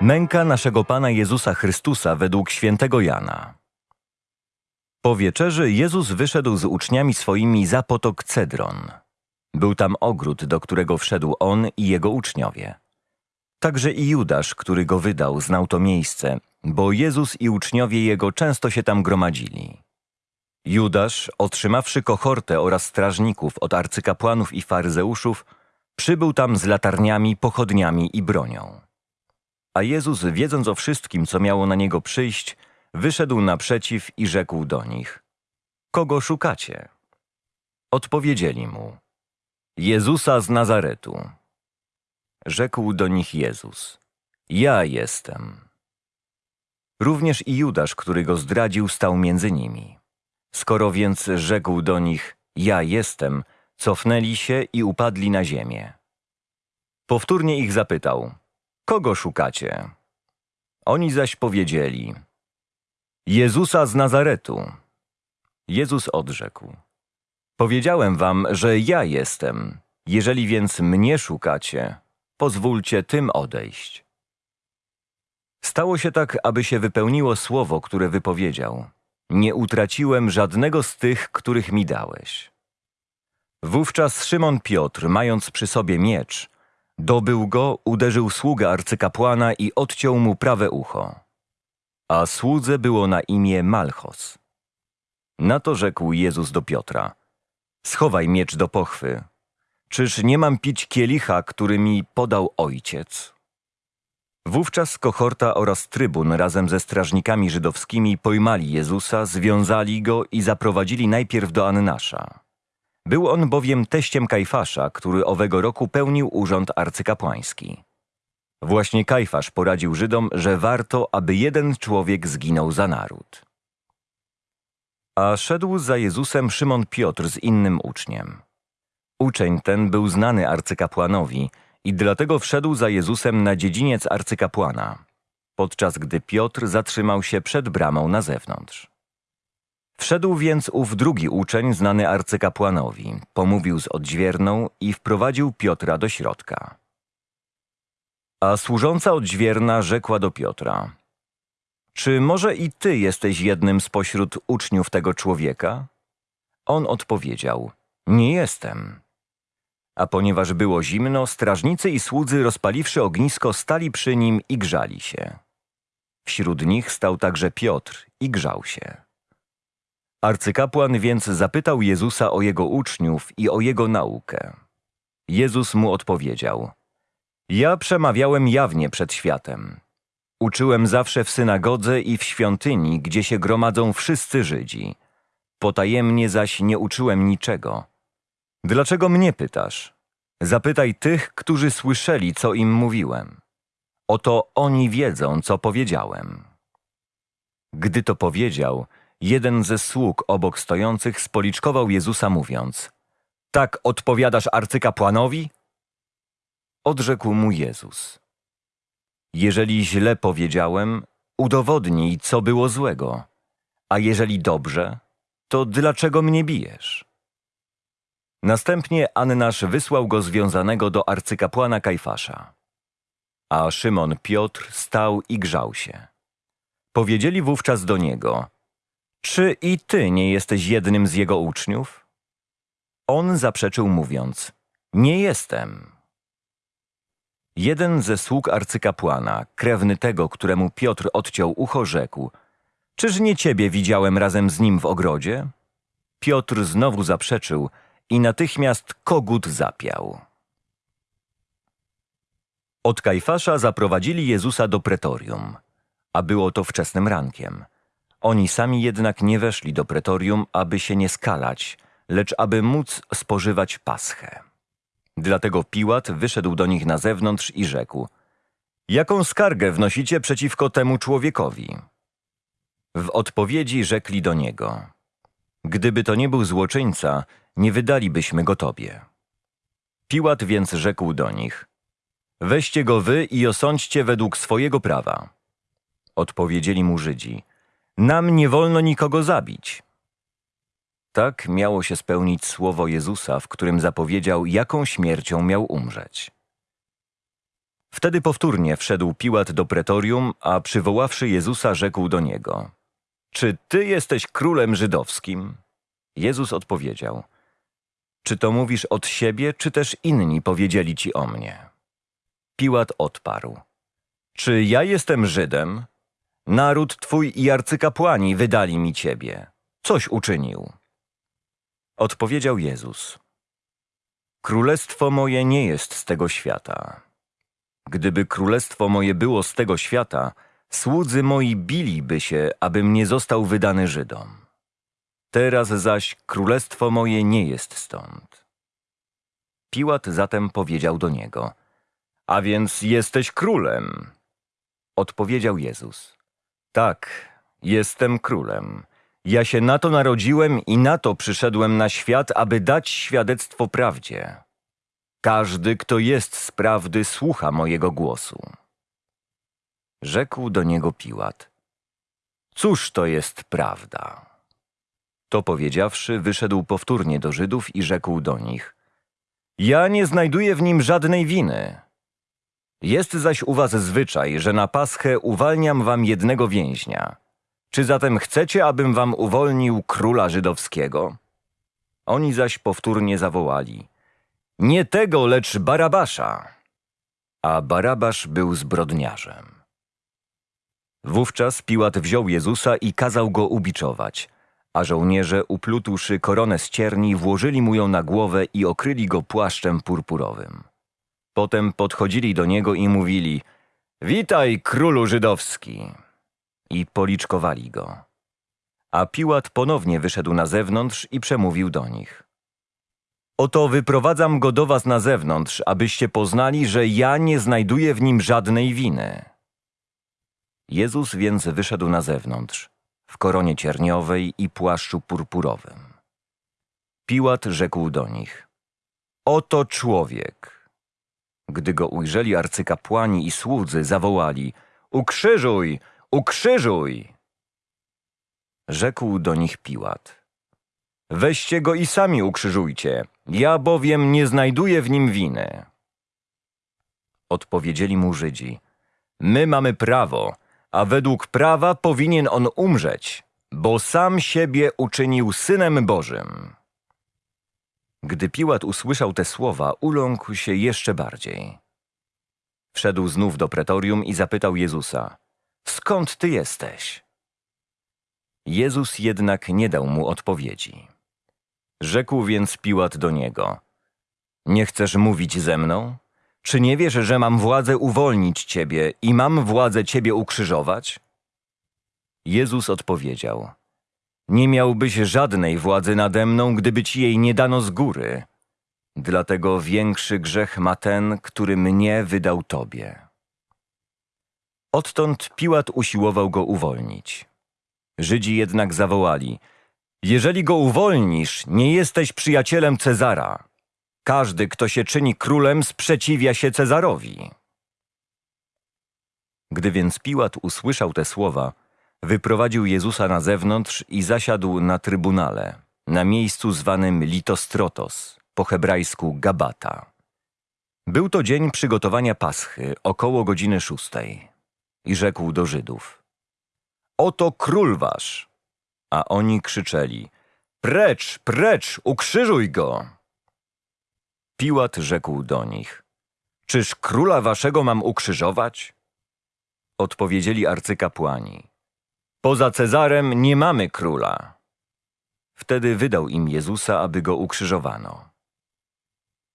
Męka naszego Pana Jezusa Chrystusa według świętego Jana. Po wieczerzy Jezus wyszedł z uczniami swoimi za potok Cedron. Był tam ogród, do którego wszedł on i jego uczniowie. Także i Judasz, który go wydał, znał to miejsce, bo Jezus i uczniowie jego często się tam gromadzili. Judasz, otrzymawszy kohortę oraz strażników od arcykapłanów i faryzeuszów, przybył tam z latarniami, pochodniami i bronią. A Jezus, wiedząc o wszystkim, co miało na niego przyjść, wyszedł naprzeciw i rzekł do nich: Kogo szukacie? Odpowiedzieli mu: Jezusa z Nazaretu. Rzekł do nich Jezus: Ja jestem. Również i Judasz, który go zdradził, stał między nimi. Skoro więc rzekł do nich: Ja jestem, cofnęli się i upadli na ziemię. Powtórnie ich zapytał: Kogo szukacie? Oni zaś powiedzieli: Jezusa z Nazaretu. Jezus odrzekł: Powiedziałem wam, że ja jestem. Jeżeli więc mnie szukacie, pozwólcie tym odejść. Stało się tak, aby się wypełniło słowo, które wypowiedział. Nie utraciłem żadnego z tych, których mi dałeś. Wówczas Szymon Piotr, mając przy sobie miecz, dobył go, uderzył sługę arcykapłana i odciął mu prawe ucho. A słudze było na imię Malchos. Na to rzekł Jezus do Piotra: Schowaj miecz do pochwy. Czyż nie mam pić kielicha, który mi podał ojciec? Wówczas kohorta oraz trybun razem ze strażnikami żydowskimi pojmali Jezusa, związali go i zaprowadzili najpierw do Annasza. Był on bowiem teściem Kajfasza, który owego roku pełnił urząd arcykapłański. Właśnie Kajfasz poradził Żydom, że warto, aby jeden człowiek zginął za naród. A szedł za Jezusem Szymon Piotr z innym uczniem. Uczeń ten był znany arcykapłanowi i dlatego wszedł za Jezusem na dziedziniec arcykapłana, podczas gdy Piotr zatrzymał się przed bramą na zewnątrz. Wszedł więc ów drugi uczeń znany arcykapłanowi, pomówił z odźwierną i wprowadził Piotra do środka. A służąca odźwierna rzekła do Piotra: Czy może i ty jesteś jednym spośród uczniów tego człowieka? On odpowiedział: Nie jestem. A ponieważ było zimno, strażnicy i słudzy rozpaliwszy ognisko stali przy nim i grzali się. Wśród nich stał także Piotr i grzał się. Arcykapłan więc zapytał Jezusa o jego uczniów i o jego naukę. Jezus mu odpowiedział: Ja przemawiałem jawnie przed światem. Uczyłem zawsze w synagodze i w świątyni, gdzie się gromadzą wszyscy Żydzi. Potajemnie zaś nie uczyłem niczego. Dlaczego mnie pytasz? Zapytaj tych, którzy słyszeli, co im mówiłem. Oto oni wiedzą, co powiedziałem. Gdy to powiedział, jeden ze sług obok stojących spoliczkował Jezusa mówiąc Tak odpowiadasz arcykapłanowi? Odrzekł mu Jezus Jeżeli źle powiedziałem, udowodnij, co było złego, a jeżeli dobrze, to dlaczego mnie bijesz? Następnie Annasz wysłał go związanego do arcykapłana Kajfasza. A Szymon Piotr stał i grzał się. Powiedzieli wówczas do niego – czy i ty nie jesteś jednym z jego uczniów? On zaprzeczył mówiąc, nie jestem. Jeden ze sług arcykapłana, krewny tego, któremu Piotr odciął ucho, rzekł, czyż nie ciebie widziałem razem z nim w ogrodzie? Piotr znowu zaprzeczył i natychmiast kogut zapiał. Od Kajfasza zaprowadzili Jezusa do pretorium, a było to wczesnym rankiem – oni sami jednak nie weszli do pretorium, aby się nie skalać, lecz aby móc spożywać paschę. Dlatego Piłat wyszedł do nich na zewnątrz i rzekł: Jaką skargę wnosicie przeciwko temu człowiekowi? W odpowiedzi rzekli do niego: Gdyby to nie był złoczyńca, nie wydalibyśmy go tobie. Piłat więc rzekł do nich: Weźcie go wy i osądźcie według swojego prawa. Odpowiedzieli mu Żydzi: nam nie wolno nikogo zabić. Tak miało się spełnić słowo Jezusa, w którym zapowiedział, jaką śmiercią miał umrzeć. Wtedy powtórnie wszedł Piłat do pretorium, a przywoławszy Jezusa rzekł do niego: Czy ty jesteś królem żydowskim? Jezus odpowiedział: Czy to mówisz od siebie, czy też inni powiedzieli ci o mnie? Piłat odparł: Czy ja jestem Żydem? Naród twój i arcykapłani wydali mi ciebie. Coś uczynił. Odpowiedział Jezus: Królestwo moje nie jest z tego świata. Gdyby królestwo moje było z tego świata, słudzy moi biliby się, abym nie został wydany Żydom. Teraz zaś królestwo moje nie jest stąd. Piłat zatem powiedział do niego: A więc jesteś królem? Odpowiedział Jezus: Tak, jestem królem. Ja się na to narodziłem i na to przyszedłem na świat, aby dać świadectwo prawdzie. Każdy, kto jest z prawdy, słucha mojego głosu. Rzekł do niego Piłat. Cóż to jest prawda? To powiedziawszy, wyszedł powtórnie do Żydów i rzekł do nich. Ja nie znajduję w nim żadnej winy. Jest zaś u was zwyczaj, że na paschę uwalniam wam jednego więźnia. Czy zatem chcecie, abym wam uwolnił króla żydowskiego? Oni zaś powtórnie zawołali. Nie tego, lecz Barabasza. A Barabasz był zbrodniarzem. Wówczas Piłat wziął Jezusa i kazał go ubiczować, a żołnierze, uplutłszy koronę z cierni, włożyli mu ją na głowę i okryli go płaszczem purpurowym. Potem podchodzili do niego i mówili: Witaj, królu żydowski! I policzkowali go. A Piłat ponownie wyszedł na zewnątrz i przemówił do nich. Oto wyprowadzam go do was na zewnątrz, abyście poznali, że ja nie znajduję w nim żadnej winy. Jezus więc wyszedł na zewnątrz, w koronie cierniowej i płaszczu purpurowym. Piłat rzekł do nich: Oto człowiek. Gdy go ujrzeli arcykapłani i słudzy, zawołali: Ukrzyżuj, ukrzyżuj! Rzekł do nich Piłat: Weźcie go i sami ukrzyżujcie, ja bowiem nie znajduję w nim winy. Odpowiedzieli mu Żydzi: My mamy prawo, a według prawa powinien on umrzeć, bo sam siebie uczynił synem Bożym. Gdy Piłat usłyszał te słowa, uląkł się jeszcze bardziej. Wszedł znów do pretorium i zapytał Jezusa: Skąd ty jesteś? Jezus jednak nie dał mu odpowiedzi. Rzekł więc Piłat do niego: Nie chcesz mówić ze mną? Czy nie wiesz, że mam władzę uwolnić ciebie i mam władzę ciebie ukrzyżować? Jezus odpowiedział: Nie miałbyś żadnej władzy nade mną, gdyby ci jej nie dano z góry. Dlatego większy grzech ma ten, który mnie wydał tobie. Odtąd Piłat usiłował go uwolnić. Żydzi jednak zawołali: Jeżeli go uwolnisz, nie jesteś przyjacielem Cezara. Każdy, kto się czyni królem, sprzeciwia się Cezarowi. Gdy więc Piłat usłyszał te słowa, wyprowadził Jezusa na zewnątrz i zasiadł na trybunale, na miejscu zwanym Litostrotos, po hebrajsku Gabata. Był to dzień przygotowania Paschy, około godziny szóstej. I rzekł do Żydów: Oto król wasz! A oni krzyczeli: Precz, precz, ukrzyżuj go! Piłat rzekł do nich: Czyż króla waszego mam ukrzyżować? Odpowiedzieli arcykapłani: Poza Cezarem nie mamy króla. Wtedy wydał im Jezusa, aby go ukrzyżowano.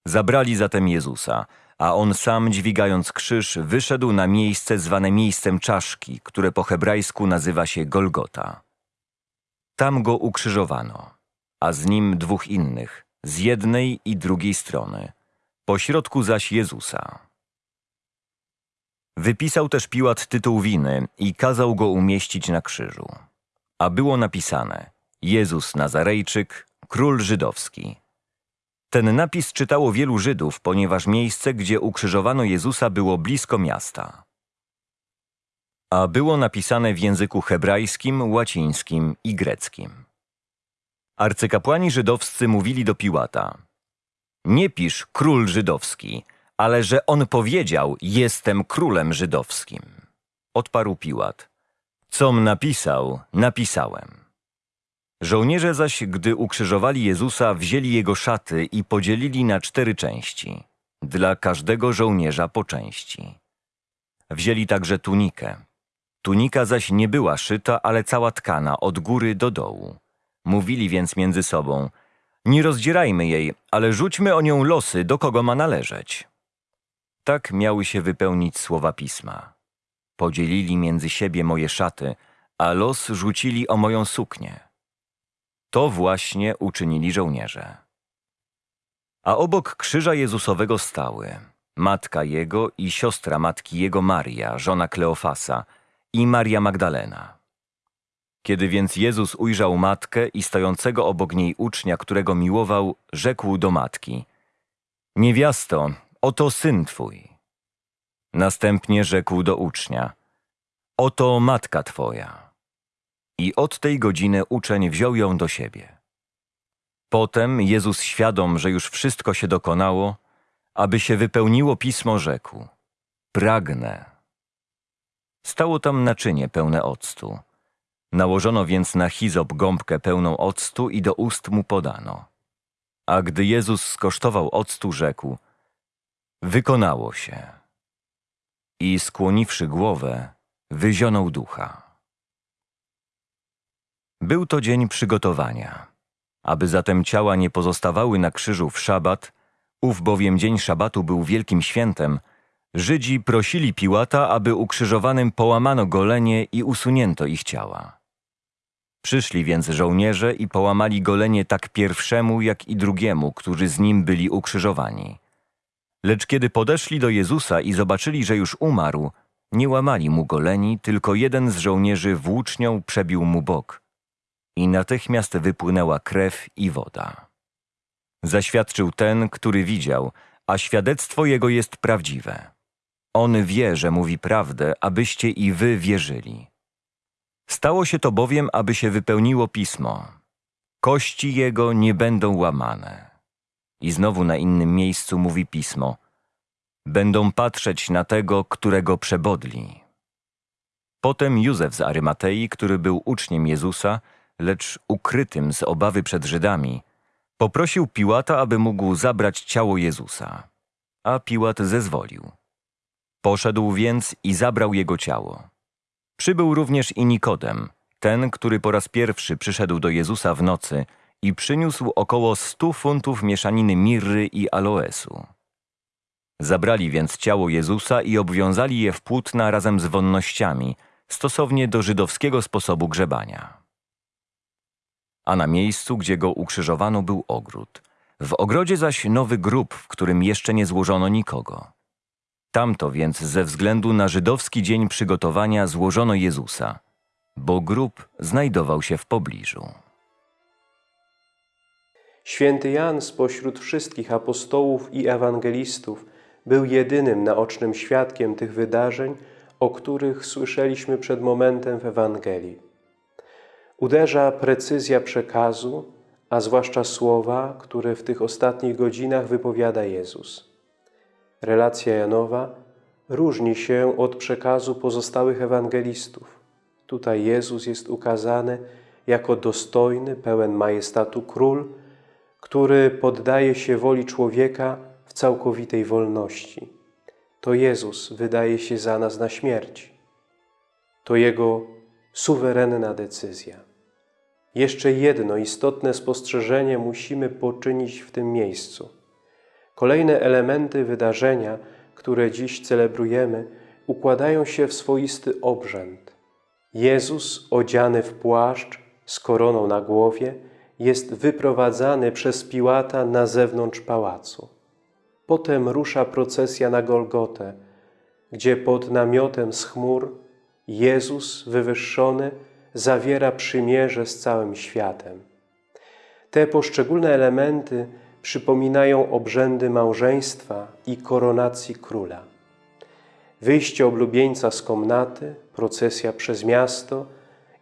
Zabrali zatem Jezusa, a on sam, dźwigając krzyż, wyszedł na miejsce zwane miejscem czaszki, które po hebrajsku nazywa się Golgota. Tam go ukrzyżowano, a z nim dwóch innych, z jednej i drugiej strony, pośrodku zaś Jezusa. Wypisał też Piłat tytuł winy i kazał go umieścić na krzyżu. A było napisane Jezus Nazarejczyk, król żydowski. Ten napis czytało wielu Żydów, ponieważ miejsce, gdzie ukrzyżowano Jezusa było blisko miasta. A było napisane w języku hebrajskim, łacińskim i greckim. Arcykapłani żydowscy mówili do Piłata: Nie pisz król żydowski, ale że on powiedział: Jestem królem żydowskim. Odparł Piłat: Com napisał, napisałem. Żołnierze zaś, gdy ukrzyżowali Jezusa, wzięli jego szaty i podzielili na cztery części, dla każdego żołnierza po części. Wzięli także tunikę. Tunika zaś nie była szyta, ale cała tkana od góry do dołu. Mówili więc między sobą: Nie rozdzierajmy jej, ale rzućmy o nią losy, do kogo ma należeć. Tak miały się wypełnić słowa pisma. Podzielili między siebie moje szaty, a los rzucili o moją suknię. To właśnie uczynili żołnierze. A obok krzyża Jezusowego stały matka jego i siostra matki jego Maria, żona Kleofasa i Maria Magdalena. Kiedy więc Jezus ujrzał matkę i stojącego obok niej ucznia, którego miłował, rzekł do matki: Niewiasto, oto syn twój. Następnie rzekł do ucznia: Oto matka twoja. I od tej godziny uczeń wziął ją do siebie. Potem Jezus, świadom, że już wszystko się dokonało, aby się wypełniło pismo, rzekł: Pragnę. Stało tam naczynie pełne octu. Nałożono więc na hizop gąbkę pełną octu i do ust mu podano. A gdy Jezus skosztował octu, rzekł: Wykonało się. I skłoniwszy głowę, wyzionął ducha. Był to dzień przygotowania. Aby zatem ciała nie pozostawały na krzyżu w szabat, ów bowiem dzień szabatu był wielkim świętem, Żydzi prosili Piłata, aby ukrzyżowanym połamano golenie i usunięto ich ciała. Przyszli więc żołnierze i połamali golenie tak pierwszemu, jak i drugiemu, którzy z nim byli ukrzyżowani. Lecz kiedy podeszli do Jezusa i zobaczyli, że już umarł, nie łamali mu goleni, tylko jeden z żołnierzy włócznią przebił mu bok. I natychmiast wypłynęła krew i woda. Zaświadczył ten, który widział, a świadectwo jego jest prawdziwe. On wie, że mówi prawdę, abyście i wy wierzyli. Stało się to bowiem, aby się wypełniło pismo. Kości jego nie będą łamane. I znowu na innym miejscu mówi pismo. Będą patrzeć na tego, którego przebodli. Potem Józef z Arymatei, który był uczniem Jezusa, lecz ukrytym z obawy przed Żydami, poprosił Piłata, aby mógł zabrać ciało Jezusa. A Piłat zezwolił. Poszedł więc i zabrał jego ciało. Przybył również i Nikodem, ten, który po raz pierwszy przyszedł do Jezusa w nocy i przyniósł około stu funtów mieszaniny mirry i aloesu. Zabrali więc ciało Jezusa i obwiązali je w płótna razem z wonnościami, stosownie do żydowskiego sposobu grzebania. A na miejscu, gdzie go ukrzyżowano, był ogród. W ogrodzie zaś nowy grób, w którym jeszcze nie złożono nikogo. Tamto więc ze względu na żydowski dzień przygotowania złożono Jezusa, bo grób znajdował się w pobliżu. Święty Jan spośród wszystkich apostołów i ewangelistów był jedynym naocznym świadkiem tych wydarzeń, o których słyszeliśmy przed momentem w Ewangelii. Uderza precyzja przekazu, a zwłaszcza słowa, które w tych ostatnich godzinach wypowiada Jezus. Relacja Janowa różni się od przekazu pozostałych ewangelistów. Tutaj Jezus jest ukazany jako dostojny, pełen majestatu król, który poddaje się woli człowieka w całkowitej wolności. To Jezus wydaje się za nas na śmierć. To Jego suwerenna decyzja. Jeszcze jedno istotne spostrzeżenie musimy poczynić w tym miejscu. Kolejne elementy wydarzenia, które dziś celebrujemy, układają się w swoisty obrzęd. Jezus, odziany w płaszcz, z koroną na głowie, jest wyprowadzany przez Piłata na zewnątrz pałacu. Potem rusza procesja na Golgotę, gdzie pod namiotem z chmur Jezus wywyższony zawiera przymierze z całym światem. Te poszczególne elementy przypominają obrzędy małżeństwa i koronacji króla. Wyjście oblubieńca z komnaty, procesja przez miasto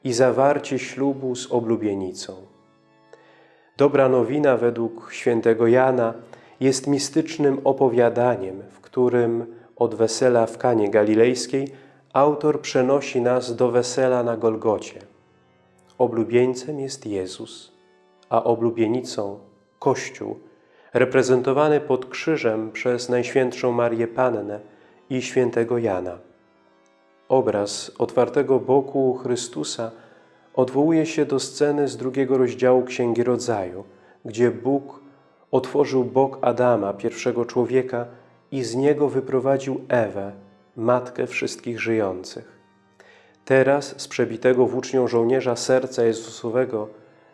i zawarcie ślubu z oblubienicą. Dobra nowina według świętego Jana jest mistycznym opowiadaniem, w którym od wesela w Kanie Galilejskiej autor przenosi nas do wesela na Golgocie. Oblubieńcem jest Jezus, a oblubienicą Kościół, reprezentowany pod krzyżem przez Najświętszą Marię Pannę i świętego Jana. Obraz otwartego boku Chrystusa odwołuje się do sceny z drugiego rozdziału Księgi Rodzaju, gdzie Bóg otworzył bok Adama, pierwszego człowieka, i z niego wyprowadził Ewę, matkę wszystkich żyjących. Teraz z przebitego włócznią żołnierza serca Jezusowego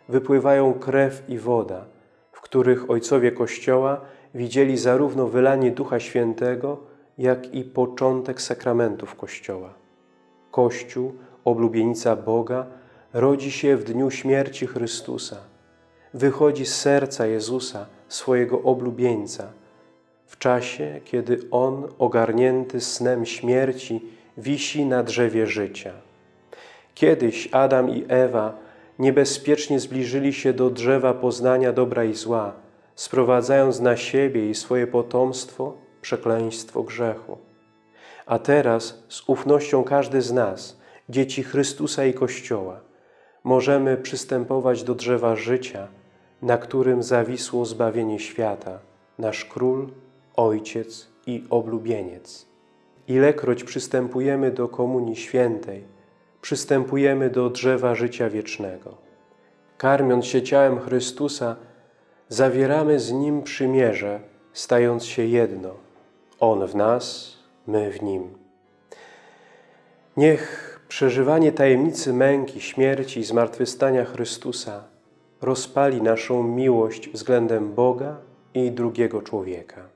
wypływają krew i woda, w których ojcowie Kościoła widzieli zarówno wylanie Ducha Świętego, jak i początek sakramentów Kościoła. Kościół, oblubienica Boga, rodzi się w dniu śmierci Chrystusa. Wychodzi z serca Jezusa, swojego oblubieńca, w czasie, kiedy On, ogarnięty snem śmierci, wisi na drzewie życia. Kiedyś Adam i Ewa niebezpiecznie zbliżyli się do drzewa poznania dobra i zła, sprowadzając na siebie i swoje potomstwo przekleństwo grzechu. A teraz z ufnością każdy z nas, dzieci Chrystusa i Kościoła, możemy przystępować do drzewa życia, na którym zawisło zbawienie świata, nasz Król, Ojciec i oblubieniec. Ilekroć przystępujemy do Komunii Świętej, przystępujemy do drzewa życia wiecznego. Karmiąc się ciałem Chrystusa, zawieramy z Nim przymierze, stając się jedno. On w nas, my w Nim. Niech przeżywanie tajemnicy męki, śmierci i zmartwychwstania Chrystusa rozpali naszą miłość względem Boga i drugiego człowieka.